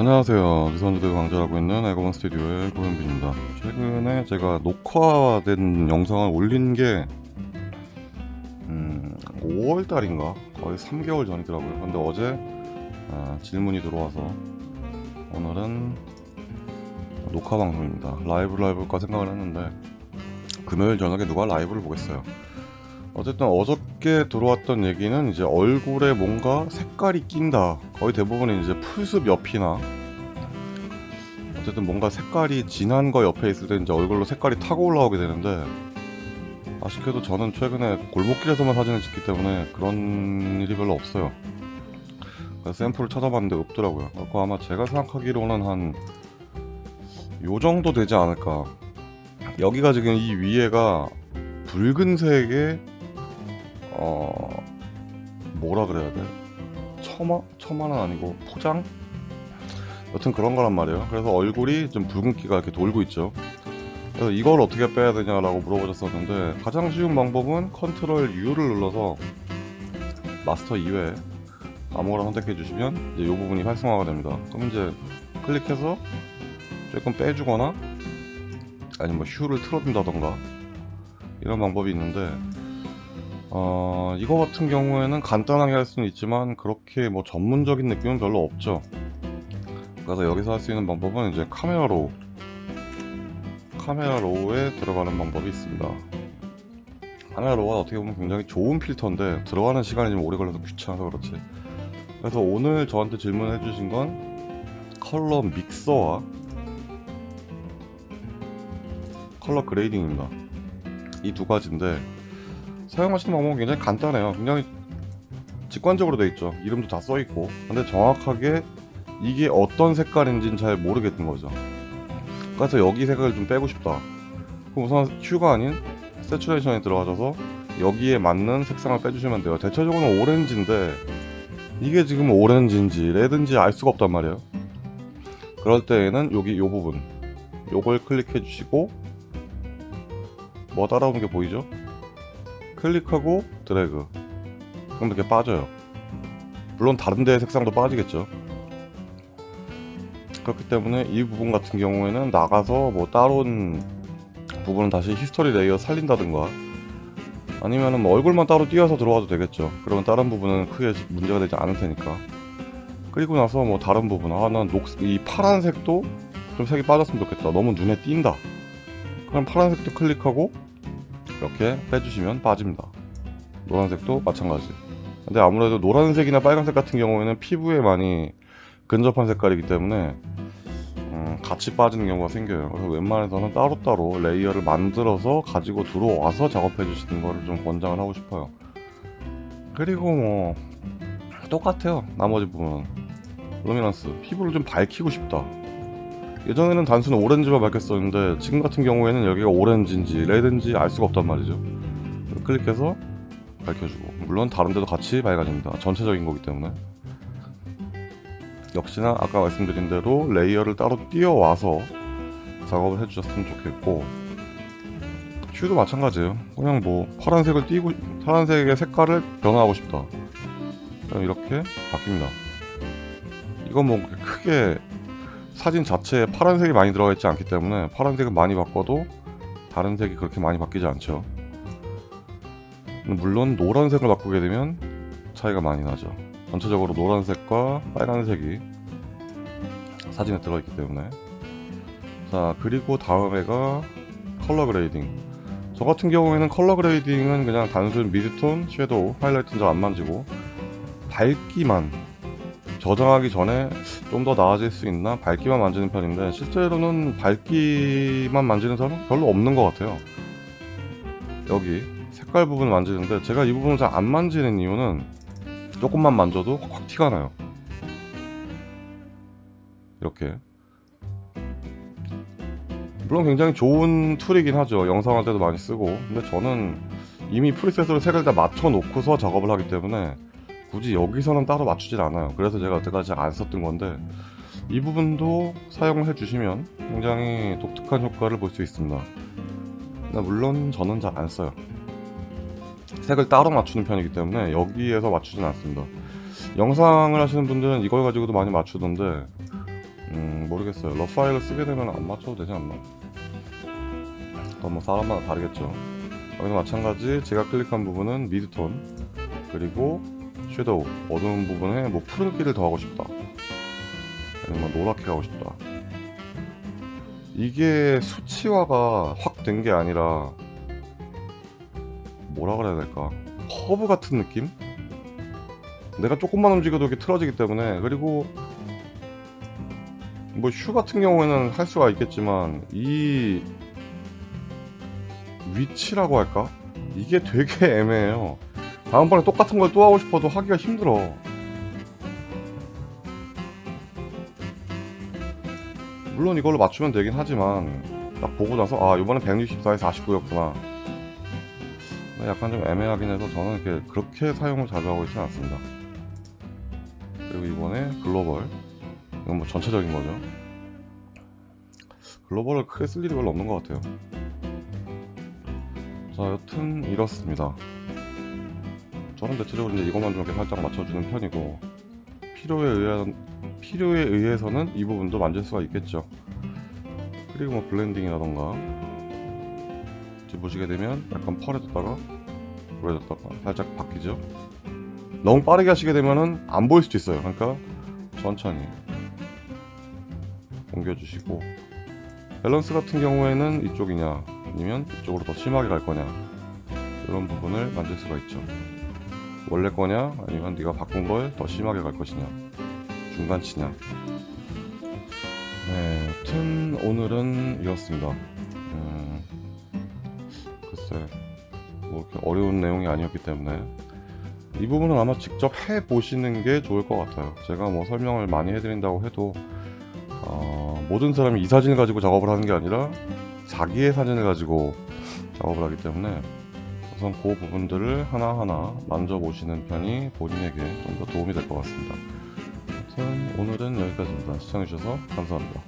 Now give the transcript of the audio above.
안녕하세요. 유선주대 강좌하고 있는 에고먼 스튜디오의 고현빈입니다. 최근에 제가 녹화된 영상을 올린 게 음, 5월달인가? 거의 3개월 전이더라고요. 근데 어제 아, 질문이 들어와서 오늘은 녹화 방송입니다. 라이브를 해볼까 생각을 했는데 금요일 저녁에 누가 라이브를 보겠어요 어쨌든 어저께 들어왔던 얘기는 이제 얼굴에 뭔가 색깔이 낀다. 거의 대부분 이제 풀숲 옆이나 어쨌든 뭔가 색깔이 진한 거 옆에 있을 때 이제 얼굴로 색깔이 타고 올라오게 되는데 아쉽게도 저는 최근에 골목길에서만 사진을 찍기 때문에 그런 일이 별로 없어요. 샘플을 찾아봤는데 없더라고요. 그거 아마 제가 생각하기로는 한 요 정도 되지 않을까. 여기가 지금 이 위에가 붉은색의 어 뭐라 그래야 돼? 처마? 처마는 아니고 포장? 여튼 그런 거란 말이에요 그래서 얼굴이 좀 붉은기가 이렇게 돌고 있죠 그래서 이걸 어떻게 빼야 되냐라고 물어보셨었는데 가장 쉬운 방법은 컨트롤 U를 눌러서 마스터 이외에 아무거나 선택해 주시면 이제 이 부분이 활성화가 됩니다 그럼 이제 클릭해서 조금 빼주거나 아니면 뭐 휴를 틀어준다던가 이런 방법이 있는데 어, 이거 같은 경우에는 간단하게 할 수는 있지만 그렇게 뭐 전문적인 느낌은 별로 없죠. 그래서 여기서 할 수 있는 방법은 이제 Camera Raw. Camera Raw에 들어가는 방법이 있습니다. Camera Raw가 어떻게 보면 굉장히 좋은 필터인데 들어가는 시간이 좀 오래 걸려서 귀찮아서 그렇지. 그래서 오늘 저한테 질문해 주신 건 color mixer와 color grading입니다. 이 두 가지인데 사용하시는 방법은 굉장히 간단해요. 굉장히 직관적으로 되어 있죠. 이름도 다 써있고. 근데 정확하게 이게 어떤 색깔인지는 잘 모르겠는 거죠. 그래서 여기 색을 좀 빼고 싶다. 그럼 우선 hue가 아닌 saturation에 들어가셔서 여기에 맞는 색상을 빼주시면 돼요. 대체적으로 오렌지인데 이게 지금 오렌지인지 red인지 알 수가 없단 말이에요. 그럴 때에는 여기 이 부분. 요걸 클릭해 주시고 뭐 따라오는 게 보이죠? 클릭하고 드래그. 그럼 이렇게 빠져요. 물론 다른 데의 색상도 빠지겠죠. 그렇기 때문에 이 부분 같은 경우에는 나가서 뭐 따로는 부분은 다시 history layer 살린다든가 아니면은 뭐 얼굴만 따로 띄워서 들어와도 되겠죠. 그러면 다른 부분은 크게 문제가 되지 않을 테니까. 그리고 나서 뭐 다른 부분. 아난 녹, 이 파란색도 좀 색이 빠졌으면 좋겠다. 너무 눈에 띈다. 그럼 파란색도 클릭하고 이렇게 빼주시면 빠집니다. 노란색도 마찬가지. 근데 아무래도 노란색이나 빨간색 같은 경우에는 피부에 많이 근접한 색깔이기 때문에 음, 같이 빠지는 경우가 생겨요. 그래서 웬만해서는 따로따로 layer를 만들어서 가지고 들어와서 작업해 주시는 거를 좀 권장을 하고 싶어요. 그리고 뭐 똑같아요. 나머지 부분은. luminance. 피부를 좀 밝히고 싶다 예전에는 단순히 오렌지만 밝혔었는데 지금 같은 경우에는 여기가 오렌지인지 red인지 알 수가 없단 말이죠. 클릭해서 밝혀주고. 물론 다른 데도 같이 밝아집니다. 전체적인 거기 때문에. 역시나 아까 말씀드린 대로 layer를 따로 띄워와서 작업을 해주셨으면 좋겠고 슈도 마찬가지예요. 그냥 뭐 파란색을 띄고 파란색의 색깔을 변화하고 싶다. 그럼 이렇게 바뀝니다. 이건 뭐 크게 사진 자체에 파란색이 많이 들어가 있지 않기 때문에 파란색을 많이 바꿔도 다른 색이 그렇게 많이 바뀌지 않죠. 물론 노란색을 바꾸게 되면 차이가 많이 나죠. 전체적으로 노란색과 빨간색이 사진에 들어있기 때문에. 자 그리고 다음에가 color grading. 저 같은 경우에는 color grading은 그냥 단순 midtone, shadow, 하이라이트는 잘 안 만지고 밝기만 저장하기 전에 좀 더 나아질 수 있나? 밝기만 만지는 편인데 실제로는 밝기만 만지는 사람은 별로 없는 것 같아요. 여기 색깔 부분을 만지는데 제가 이 부분을 잘 안 만지는 이유는 조금만 만져도 확 티가 나요. 이렇게. 물론 굉장히 좋은 툴이긴 하죠. 영상할 때도 많이 쓰고. 근데 저는 이미 프리셋으로 색을 다 맞춰 놓고서 작업을 하기 때문에 굳이 여기서는 따로 맞추질 않아요. 그래서 제가 여태까지 안 썼던 건데 이 부분도 사용을 해주시면 굉장히 독특한 효과를 볼 수 있습니다. 물론 저는 잘 안 써요. 색을 따로 맞추는 편이기 때문에 여기에서 맞추진 않습니다. 영상을 하시는 분들은 이걸 가지고도 많이 맞추던데 음 모르겠어요. 러 파일을 쓰게 되면 안 맞춰도 되지 않나? 그건 뭐 사람마다 다르겠죠. 여기도 마찬가지 제가 클릭한 부분은 미드톤 그리고 섀도우 어두운 부분에 뭐 푸른기를 더하고 싶다. 아니면 뭐 노랗게 하고 싶다. 이게 수치화가 확 된 게 아니라 뭐라 그래야 될까? 커브 같은 느낌? 내가 조금만 움직여도 이렇게 틀어지기 때문에. 그리고 뭐 슈 같은 경우에는 할 수가 있겠지만 이 위치라고 할까? 이게 되게 애매해요 다음번에 똑같은 걸 또 하고 싶어도 하기가 힘들어. 물론 이걸로 맞추면 되긴 하지만 딱 보고 나서 아 이번엔 164에 49였구나. 약간 좀 애매하긴 해서 저는 이렇게 그렇게 사용을 자주 하고 있지는 않습니다. 그리고 이번에 글로벌. 이건 뭐 전체적인 거죠. 글로벌을 크게 쓸 일이 별로 없는 것 같아요. 자 여튼 이렇습니다 저는 대체적으로 이제 이것만 좀 이렇게 살짝 맞춰주는 편이고 필요에 의한 필요에 의해서는 이 부분도 만질 수가 있겠죠. 그리고 뭐 blending이라던가 지금 보시게 되면 약간 퍼레졌다가 그래졌다가 살짝 바뀌죠. 너무 빠르게 하시게 되면은 안 보일 수도 있어요. 그러니까 천천히 옮겨주시고. 밸런스 같은 경우에는 이쪽이냐 아니면 이쪽으로 더 심하게 갈 거냐 이런 부분을 만질 수가 있죠 원래 거냐? 아니면 네가 바꾼 걸 더 심하게 갈 것이냐? 중간치냐? 네 여튼 오늘은 이렇습니다. 음, 글쎄 뭐 이렇게 어려운 내용이 아니었기 때문에 이 부분은 아마 직접 해 보시는 게 좋을 것 같아요. 제가 뭐 설명을 많이 해드린다고 해도 어, 모든 사람이 이 사진을 가지고 작업을 하는 게 아니라 자기의 사진을 가지고 작업을 하기 때문에 우선 그 부분들을 하나하나 만져보시는 편이 본인에게 좀 더 도움이 될 것 같습니다. 아무튼 오늘은 여기까지입니다. 시청해주셔서 감사합니다